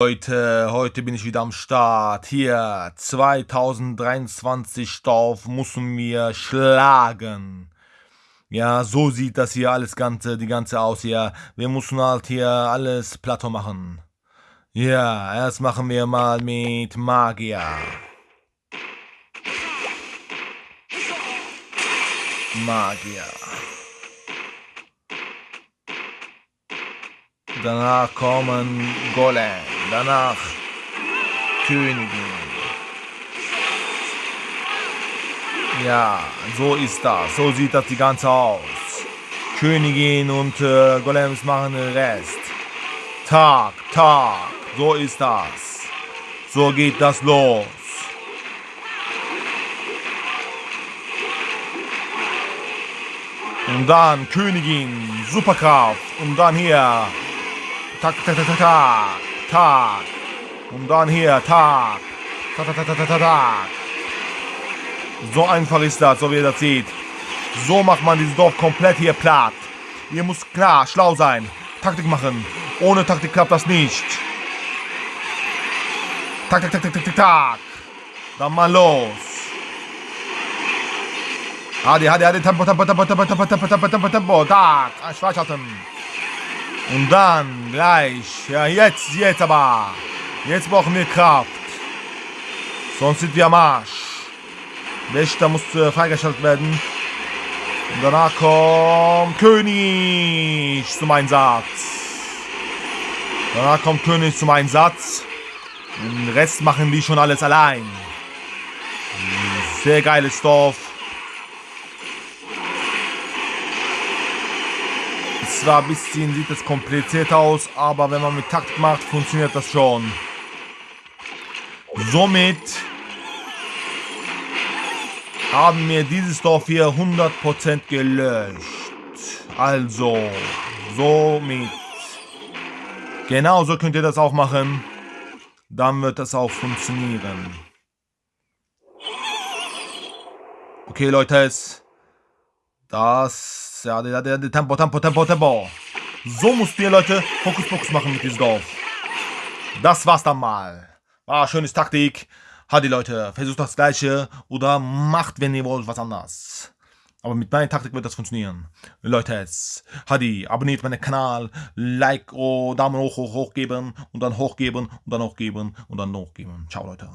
Leute, heute bin ich wieder am Start. Hier, 2023 Dorf müssen wir schlagen. Ja, so sieht das hier alles ganze, die ganze aus hier. Wir müssen halt hier alles Plateau machen. Ja, erst machen wir mal mit Magier. Magier. Danach kommen Golem. Danach Königin. Ja, so ist das. So sieht das die ganze aus. Königin und äh, Golems machen den Rest. Tag, Tag. So ist das. So geht das los. Und dann Königin, Superkraft. Und dann hier. Tak, tak, tak, tak, tak. Tag. Und dann hier Tag. Tak, tak, tak, tak, tak, tak. So einfach ist das, so wie ihr das seht. So macht man dieses Dorf komplett hier platt. Ihr müsst klar, schlau sein. Taktik machen. Ohne Taktik klappt das nicht. Tak, tak, tak, tak, tak, tak, tak. Dann mal los. Hadi, hadi, hadi, Tempo, Tempo, Tempo, Tempo, Tempo, Tempo, Tempo, Tempo, Tempo, tak, Schweißhalten. Und dann gleich, ja jetzt, jetzt aber. Jetzt brauchen wir Kraft. Sonst sind wir am Arsch. Wächter muss äh, freigeschaltet werden. Und danach kommt König zum Einsatz. Danach kommt König zum Einsatz. Den Rest machen die schon alles allein. Sehr geiles Dorf. Zwar ein bisschen sieht es kompliziert aus, aber wenn man mit Takt macht, funktioniert das schon. Somit haben wir dieses Dorf hier 100% gelöscht. Also, somit. Genauso könnt ihr das auch machen. Dann wird das auch funktionieren. Okay, Leute, das ja, der, der, der Tempo, Tempo, Tempo, Tempo. So musst ihr, Leute, Fokus, Fokus machen mit diesem Dorf. Das war's dann mal. War schönes Taktik. Hadi, Leute, versucht das Gleiche oder macht, wenn ihr wollt, was anderes. Aber mit meiner Taktik wird das funktionieren. Leute, Hadi, abonniert meinen Kanal, Like, oh, Daumen hoch, hoch, hoch geben und dann hochgeben und dann hochgeben und dann hochgeben. Ciao, Leute.